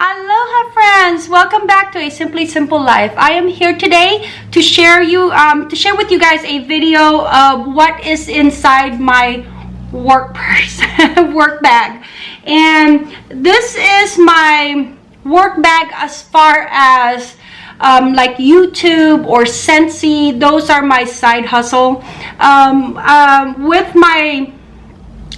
Aloha friends! Welcome back to A Simply Simple Life. I am here today to share you um, to share with you guys a video of what is inside my work purse, work bag. And this is my work bag as far as um, like YouTube or Scentsy. Those are my side hustle. Um, um, with my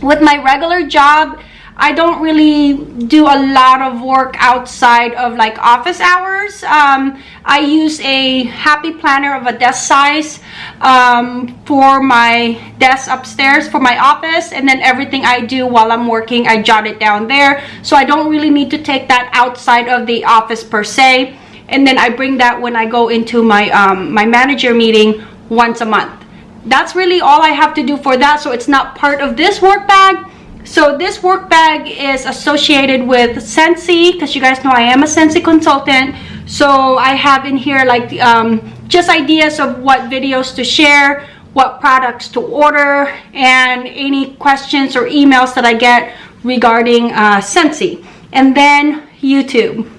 with my regular job, I don't really do a lot of work outside of like office hours. Um, I use a happy planner of a desk size um, for my desk upstairs for my office and then everything I do while I'm working I jot it down there. So I don't really need to take that outside of the office per se. And then I bring that when I go into my um, my manager meeting once a month. That's really all I have to do for that. So it's not part of this work bag so this work bag is associated with Scentsy because you guys know I am a Scentsy consultant. So I have in here like um, just ideas of what videos to share, what products to order, and any questions or emails that I get regarding uh, Scentsy. And then YouTube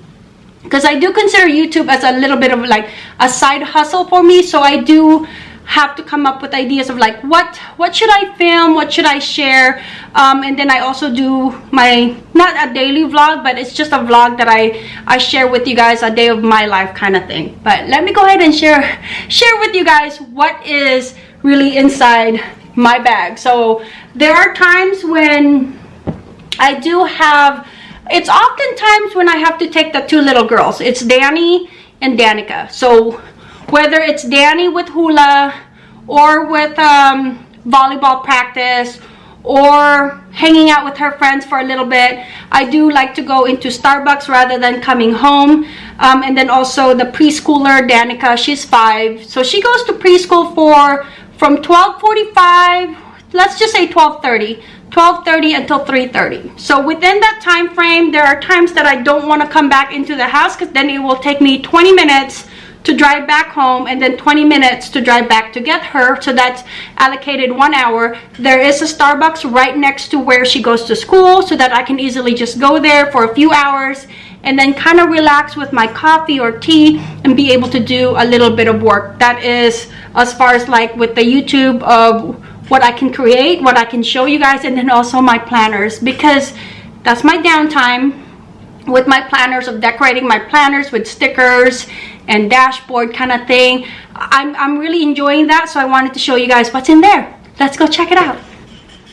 because I do consider YouTube as a little bit of like a side hustle for me. So I do have to come up with ideas of like what what should I film? What should I share? Um, and then I also do my not a daily vlog but it's just a vlog that I I share with you guys a day of my life kind of thing. But let me go ahead and share share with you guys what is really inside my bag. So there are times when I do have it's oftentimes when I have to take the two little girls. It's Danny and Danica. So whether it's Danny with hula or with um, volleyball practice or hanging out with her friends for a little bit. I do like to go into Starbucks rather than coming home. Um, and then also the preschooler, Danica, she's five. So she goes to preschool for from 1245, let's just say 1230. 12.30 until 3.30 so within that time frame there are times that I don't want to come back into the house because then it will take me 20 minutes to drive back home and then 20 minutes to drive back to get her so that's allocated one hour. There is a starbucks right next to where she goes to school so that i can easily just go there for a few hours and then kind of relax with my coffee or tea and be able to do a little bit of work. That is as far as like with the youtube of what i can create what i can show you guys and then also my planners because that's my downtime with my planners of decorating my planners with stickers and dashboard kind of thing I'm, I'm really enjoying that so I wanted to show you guys what's in there let's go check it out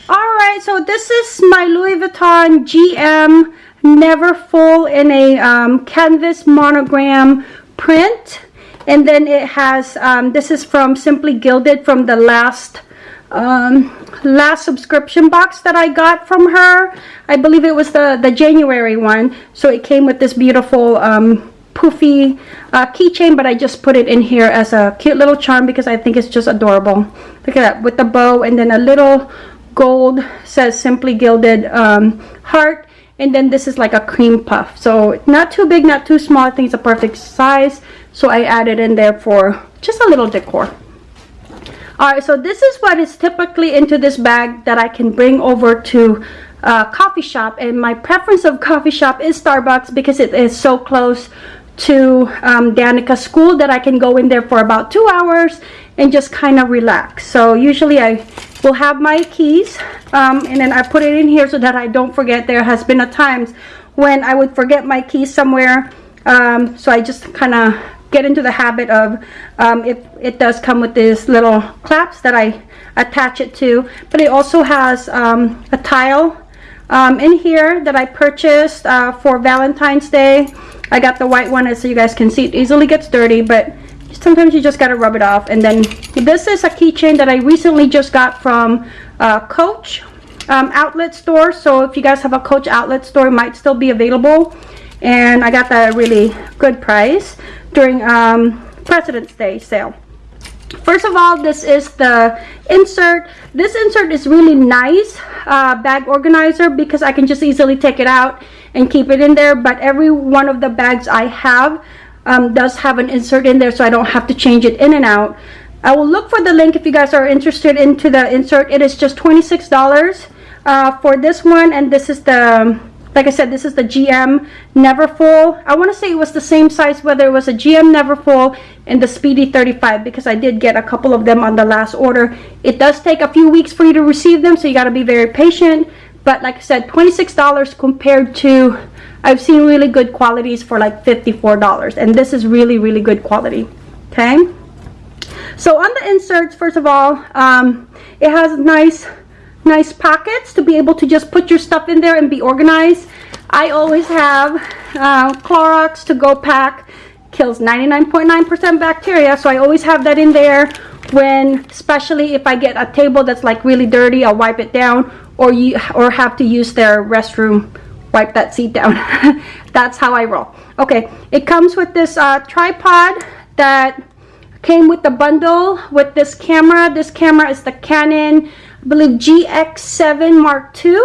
all right so this is my Louis Vuitton GM Neverfull in a um, canvas monogram print and then it has um, this is from Simply Gilded from the last um, last subscription box that I got from her. I believe it was the, the January one. So it came with this beautiful um, poofy uh, keychain, but I just put it in here as a cute little charm because I think it's just adorable. Look at that, with the bow and then a little gold says Simply Gilded um, heart. And then this is like a cream puff. So not too big, not too small. I think it's a perfect size. So I added in there for just a little decor all right so this is what is typically into this bag that i can bring over to uh, coffee shop and my preference of coffee shop is starbucks because it is so close to um, Danica's school that I can go in there for about two hours and just kind of relax. So usually I will have my keys um, and then I put it in here so that I don't forget. There has been a times when I would forget my keys somewhere. Um, so I just kind of get into the habit of um, it, it does come with these little claps that I attach it to but it also has um, a tile um, in here that I purchased uh, for Valentine's Day I got the white one so you guys can see it easily gets dirty but sometimes you just got to rub it off. And then this is a keychain that I recently just got from uh, Coach um, outlet store. So if you guys have a Coach outlet store it might still be available. And I got that really good price during um, President's Day sale. First of all, this is the insert. This insert is really nice uh, bag organizer because I can just easily take it out and keep it in there. But every one of the bags I have um, does have an insert in there so I don't have to change it in and out. I will look for the link if you guys are interested into the insert. It is just $26 uh, for this one and this is the like I said, this is the GM Neverfull. I want to say it was the same size, whether it was a GM Neverfull and the Speedy 35, because I did get a couple of them on the last order. It does take a few weeks for you to receive them, so you got to be very patient. But like I said, $26 compared to, I've seen really good qualities for like $54. And this is really, really good quality. Okay. So on the inserts, first of all, um, it has nice nice pockets to be able to just put your stuff in there and be organized. I always have uh, Clorox to go pack. Kills 99.9% .9 bacteria so I always have that in there when especially if I get a table that's like really dirty I'll wipe it down or you or have to use their restroom wipe that seat down. That's how I roll. Okay it comes with this uh, tripod that came with the bundle with this camera. This camera is the Canon I believe GX7 Mark II.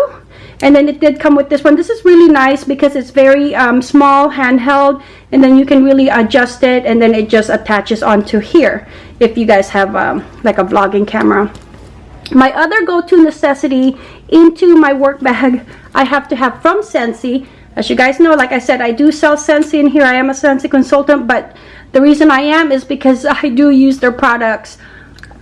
And then it did come with this one. This is really nice because it's very um, small, handheld, and then you can really adjust it and then it just attaches onto here if you guys have um, like a vlogging camera. My other go-to necessity into my work bag, I have to have from Scentsy. As you guys know, like I said, I do sell Scentsy in here. I am a Scentsy consultant, but the reason I am is because I do use their products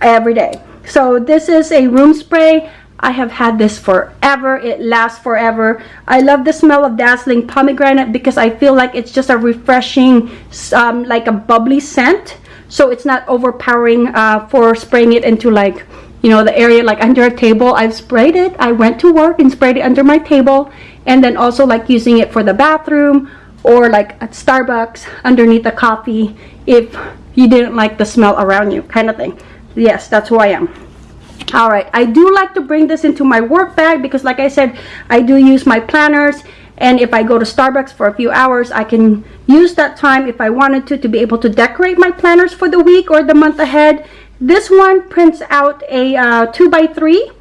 every day. So this is a room spray. I have had this forever. It lasts forever. I love the smell of Dazzling Pomegranate because I feel like it's just a refreshing, um, like a bubbly scent. So it's not overpowering uh, for spraying it into like, you know, the area like under a table. I've sprayed it. I went to work and sprayed it under my table. And then also like using it for the bathroom or like at Starbucks underneath the coffee if you didn't like the smell around you kind of thing yes that's who i am all right i do like to bring this into my work bag because like i said i do use my planners and if i go to starbucks for a few hours i can use that time if i wanted to to be able to decorate my planners for the week or the month ahead this one prints out a uh, two by three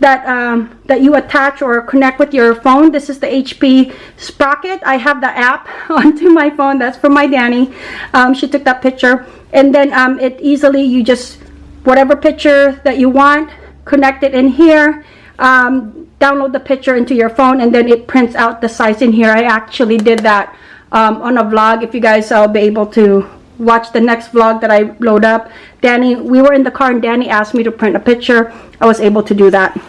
that um, that you attach or connect with your phone. This is the HP Sprocket. I have the app onto my phone. That's from my Danny. Um, she took that picture. And then um, it easily, you just whatever picture that you want connect it in here. Um, download the picture into your phone and then it prints out the size in here. I actually did that um, on a vlog. If you guys will be able to watch the next vlog that I load up Danny we were in the car and Danny asked me to print a picture. I was able to do that.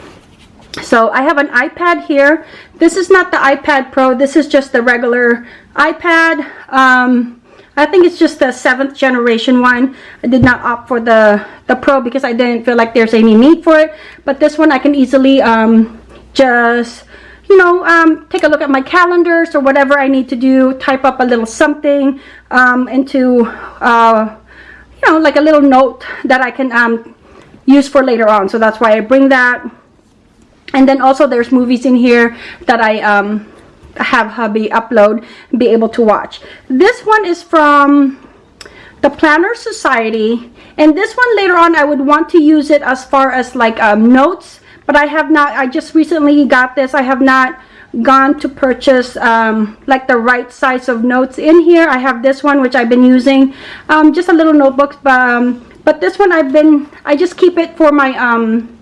So I have an iPad here. This is not the iPad Pro. This is just the regular iPad. Um, I think it's just the seventh generation one. I did not opt for the, the Pro because I didn't feel like there's any need for it. But this one I can easily um, just, you know, um, take a look at my calendars or whatever I need to do. Type up a little something um, into, uh, you know, like a little note that I can um, use for later on. So that's why I bring that. And then also there's movies in here that I um, have hubby upload be able to watch. This one is from the planner society and this one later on i would want to use it as far as like um, notes but i have not i just recently got this. I have not gone to purchase um, like the right size of notes in here. I have this one which i've been using um, just a little notebook but, um, but this one i've been i just keep it for my um,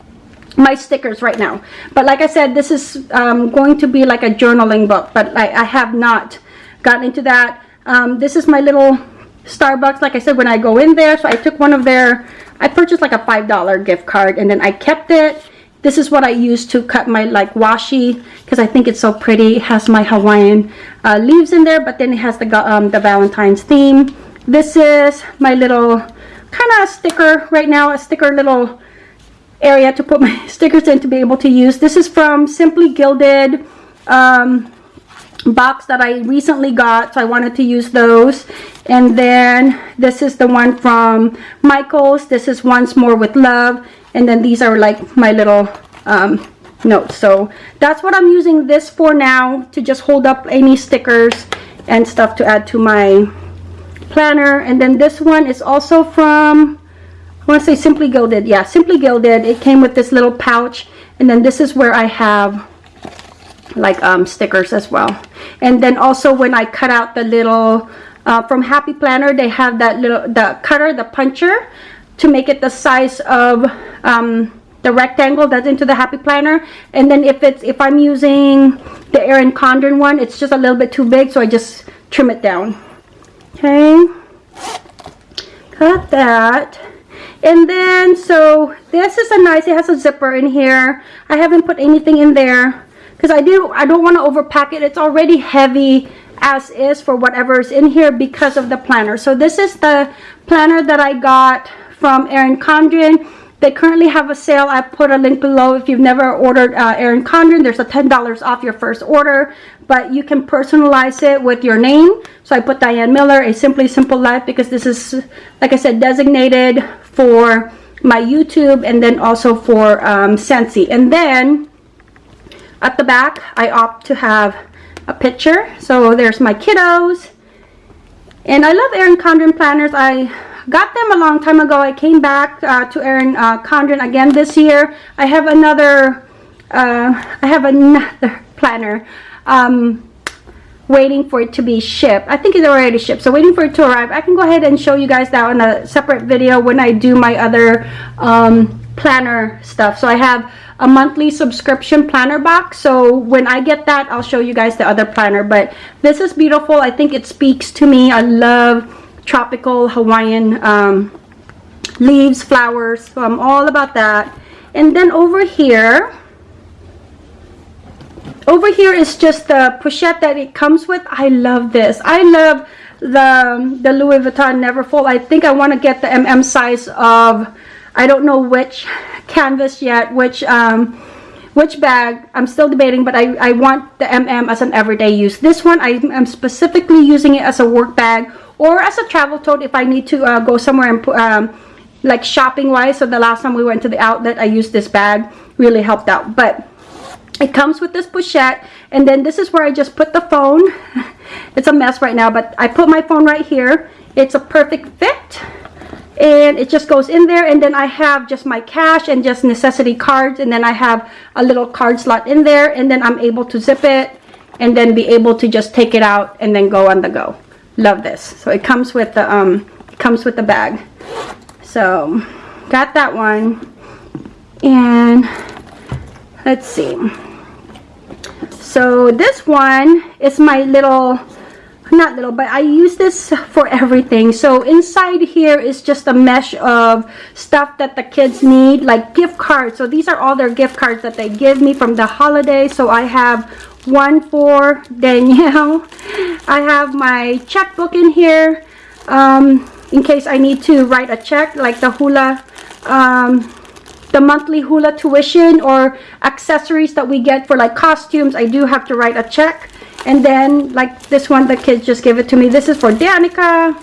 my stickers right now. But like I said this is um, going to be like a journaling book but I, I have not gotten into that. Um, this is my little Starbucks. Like I said when I go in there so I took one of their I purchased like a five dollar gift card and then I kept it. This is what I use to cut my like washi because I think it's so pretty. It has my Hawaiian uh, leaves in there but then it has the, um, the Valentine's theme. This is my little kind of sticker right now a sticker little area to put my stickers in to be able to use. This is from Simply Gilded um, box that I recently got, so I wanted to use those. And then this is the one from Michaels. This is Once More with Love. And then these are like my little um, notes. So that's what I'm using this for now to just hold up any stickers and stuff to add to my planner. And then this one is also from I want to say Simply Gilded. Yeah, Simply Gilded. It came with this little pouch. And then this is where I have like um, stickers as well. And then also when I cut out the little, uh, from Happy Planner, they have that little, the cutter, the puncher, to make it the size of um, the rectangle that's into the happy planner and then if it's if i'm using the erin condren one it's just a little bit too big so i just trim it down okay cut that and then so this is a nice it has a zipper in here i haven't put anything in there because i do i don't want to overpack it it's already heavy as is for whatever is in here because of the planner so this is the planner that i got from erin condren they currently have a sale. I put a link below. If you've never ordered uh, Erin Condren, there's a $10 off your first order. But you can personalize it with your name. So I put Diane Miller, A Simply Simple Life, because this is, like I said, designated for my YouTube and then also for um, Scentsy. And then at the back, I opt to have a picture. So there's my kiddos. And I love Erin Condren planners. I got them a long time ago. I came back uh, to Erin uh, Condren again this year. I have another, uh, I have another planner um, waiting for it to be shipped. I think it's already shipped, so waiting for it to arrive. I can go ahead and show you guys that in a separate video when I do my other um, planner stuff. So I have a monthly subscription planner box. So when I get that, I'll show you guys the other planner. But this is beautiful. I think it speaks to me. I love tropical Hawaiian um, leaves, flowers. So I'm all about that. And then over here, over here is just the pochette that it comes with. I love this. I love the, the Louis Vuitton Neverfull. I think I want to get the MM size of, I don't know which canvas yet, which um, which bag i'm still debating but i i want the mm as an everyday use this one i am specifically using it as a work bag or as a travel tote if I need to uh, go somewhere and put, um, like shopping wise. So the last time we went to the outlet, I used this bag, really helped out. But it comes with this pochette and then this is where I just put the phone. it's a mess right now, but I put my phone right here. It's a perfect fit and it just goes in there and then I have just my cash and just necessity cards and then I have a little card slot in there and then I'm able to zip it and then be able to just take it out and then go on the go. Love this. So it comes with the um comes with the bag. So got that one. And let's see so this one is my little not little but I use this for everything. So inside here is just a mesh of stuff that the kids need like gift cards. So these are all their gift cards that they give me from the holiday so I have one for Danielle. I have my checkbook in here um, in case I need to write a check like the hula, um, the monthly hula tuition or accessories that we get for like costumes. I do have to write a check. And then like this one, the kids just give it to me. This is for Danica.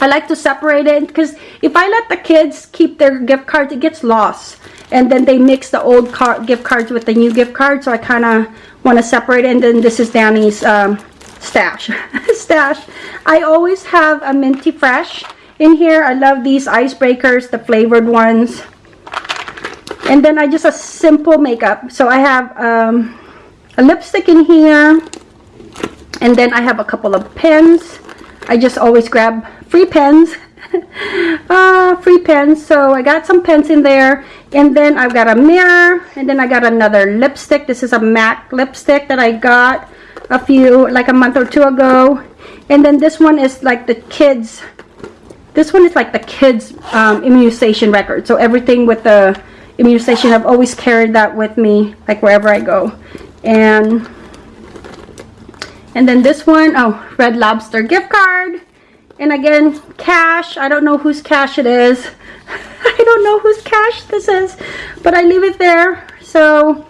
I like to separate it because if I let the kids keep their gift cards, it gets lost. And then they mix the old card, gift cards with the new gift cards. So I kind of want to separate it. And then this is Danny's um, stash. stash. I always have a Minty Fresh in here. I love these icebreakers, the flavored ones. And then I just a simple makeup. So I have um, a lipstick in here. And then I have a couple of pens. I just always grab free pens. uh, free pens. So I got some pens in there and then I've got a mirror and then I got another lipstick this is a MAC lipstick that I got a few like a month or two ago and then this one is like the kids this one is like the kids um, immunization record so everything with the immunization I've always carried that with me like wherever I go and and then this one oh red lobster gift card and again cash I don't know whose cash it is I don't know whose cash this is, but I leave it there. So,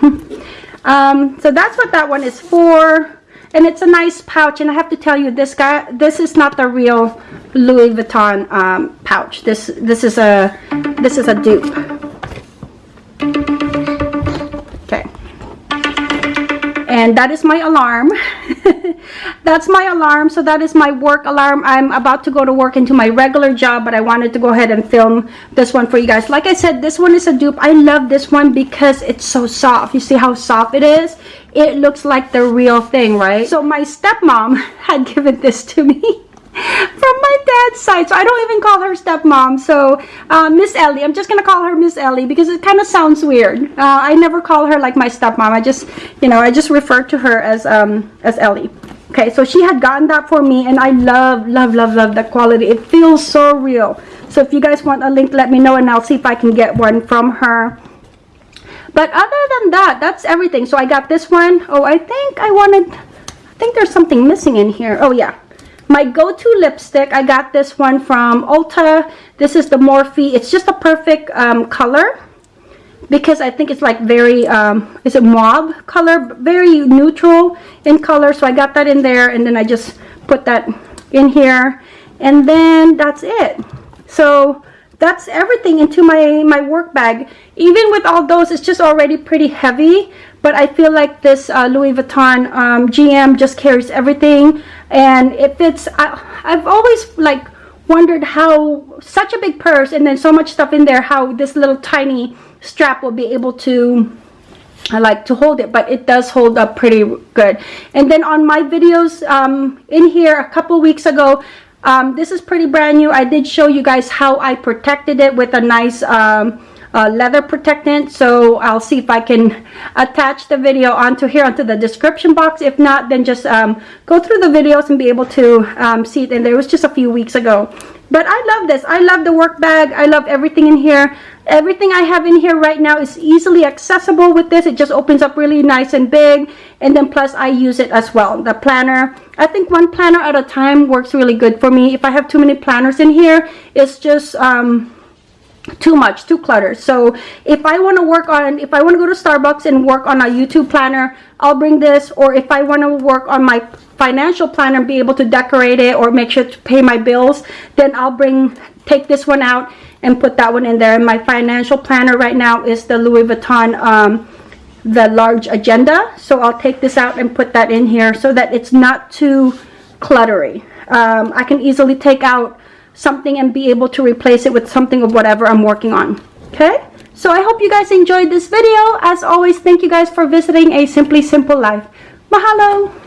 um, so that's what that one is for. And it's a nice pouch. And I have to tell you, this guy, this is not the real Louis Vuitton um, pouch. This, this is a, this is a dupe. Okay. And that is my alarm. that's my alarm so that is my work alarm i'm about to go to work into my regular job but i wanted to go ahead and film this one for you guys like i said this one is a dupe i love this one because it's so soft you see how soft it is it looks like the real thing right so my stepmom had given this to me from my dad's side. So I don't even call her stepmom. So uh, Miss Ellie, I'm just gonna call her Miss Ellie because it kind of sounds weird. Uh, I never call her like my stepmom. I just, you know, I just refer to her as um as Ellie. Okay, so she had gotten that for me, and I love, love, love, love the quality. It feels so real. So if you guys want a link, let me know, and I'll see if I can get one from her. But other than that, that's everything. So I got this one. Oh, I think I wanted, I think there's something missing in here. Oh, yeah. My go-to lipstick, I got this one from Ulta. This is the Morphe. It's just a perfect um, color because I think it's like very, um, is it mauve color? Very neutral in color. So I got that in there and then I just put that in here. And then that's it. So that's everything into my, my work bag. Even with all those, it's just already pretty heavy. But I feel like this uh, Louis Vuitton um, GM just carries everything. And it fits, I, I've always like wondered how such a big purse and then so much stuff in there, how this little tiny strap will be able to I like to hold it but it does hold up pretty good and then on my videos um, in here a couple weeks ago um, this is pretty brand new. I did show you guys how I protected it with a nice um, uh, leather protectant. So I'll see if I can attach the video onto here onto the description box. If not then just um, go through the videos and be able to um, see it. And there was just a few weeks ago. But I love this. I love the work bag. I love everything in here. Everything I have in here right now is easily accessible with this. It just opens up really nice and big. And then plus I use it as well. The planner I think one planner at a time works really good for me. If I have too many planners in here it's just um, too much too cluttered. So if i want to work on if i want to go to starbucks and work on a youtube planner i'll bring this. Or if i want to work on my financial planner and be able to decorate it or make sure to pay my bills then i'll bring take this one out and put that one in there. And my financial planner right now is the louis vuitton um, the large agenda so i'll take this out and put that in here so that it's not too cluttery um, i can easily take out something and be able to replace it with something of whatever I'm working on. Okay? So I hope you guys enjoyed this video. As always, thank you guys for visiting A Simply Simple Life. Mahalo!